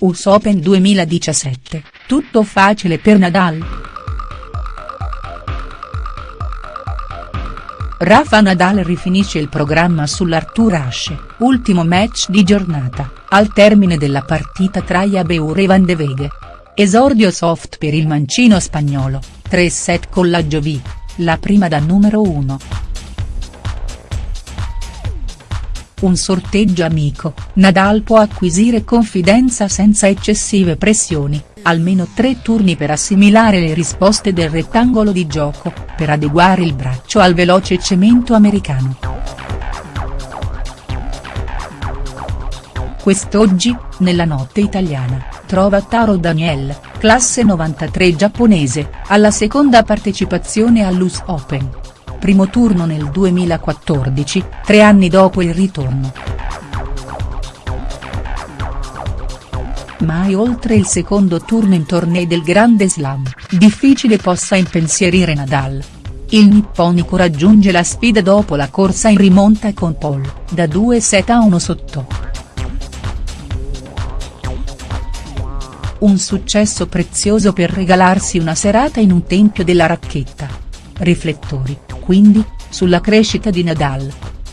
US Open 2017, tutto facile per Nadal?. Rafa Nadal rifinisce il programma sull'Arthur Ashe, ultimo match di giornata, al termine della partita tra Jabeur e Van de Veghe. Esordio soft per il mancino spagnolo, 3 set con la Giovi, la prima da numero 1. Un sorteggio amico, Nadal può acquisire confidenza senza eccessive pressioni, almeno tre turni per assimilare le risposte del rettangolo di gioco, per adeguare il braccio al veloce cemento americano. Quest'oggi, nella notte italiana, trova Taro Daniel, classe 93 giapponese, alla seconda partecipazione all'US Open primo turno nel 2014, tre anni dopo il ritorno. Mai oltre il secondo turno in tornei del Grande Slam, difficile possa impensierire Nadal. Il nipponico raggiunge la sfida dopo la corsa in rimonta con Paul, da 2 set a 1 sotto. Un successo prezioso per regalarsi una serata in un tempio della racchetta. Riflettori, quindi, sulla crescita di Nadal.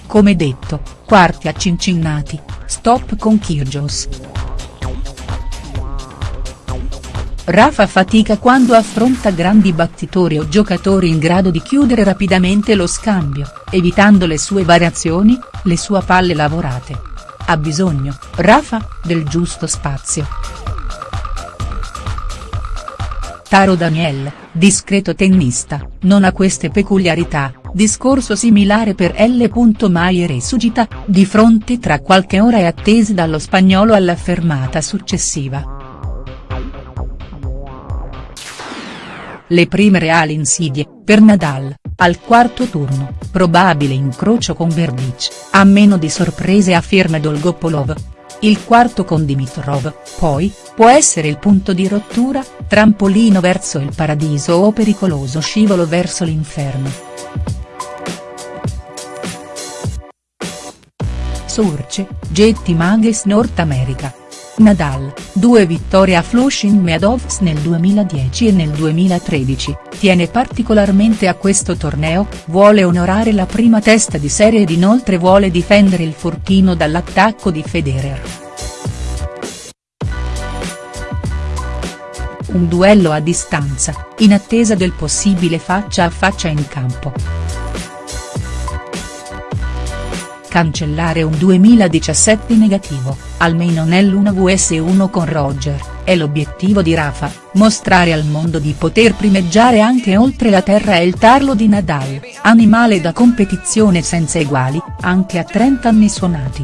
Come detto, quarti a Cincinnati, stop con Kyrgios. Rafa fatica quando affronta grandi battitori o giocatori in grado di chiudere rapidamente lo scambio, evitando le sue variazioni, le sue palle lavorate. Ha bisogno, Rafa, del giusto spazio. Taro Daniel, discreto tennista, non ha queste peculiarità, discorso similare per L. Maier e Sugita, di fronte tra qualche ora è attese dallo spagnolo alla fermata successiva. Le prime reali insidie, per Nadal, al quarto turno, probabile incrocio con Verbic, a meno di sorprese afferma Dolgopolov, il quarto con Dimitrov, poi, può essere il punto di rottura, trampolino verso il paradiso o pericoloso scivolo verso l'inferno. Surce, Getty Mages North America. Nadal, due vittorie a Flushing Meadows nel 2010 e nel 2013, tiene particolarmente a questo torneo, vuole onorare la prima testa di serie ed inoltre vuole difendere il fortino dall'attacco di Federer. Un duello a distanza, in attesa del possibile faccia a faccia in campo. Cancellare un 2017 negativo, almeno nell'1 vs 1 con Roger, è l'obiettivo di Rafa, mostrare al mondo di poter primeggiare anche oltre la terra e il tarlo di Nadal, animale da competizione senza eguali, anche a 30 anni suonati.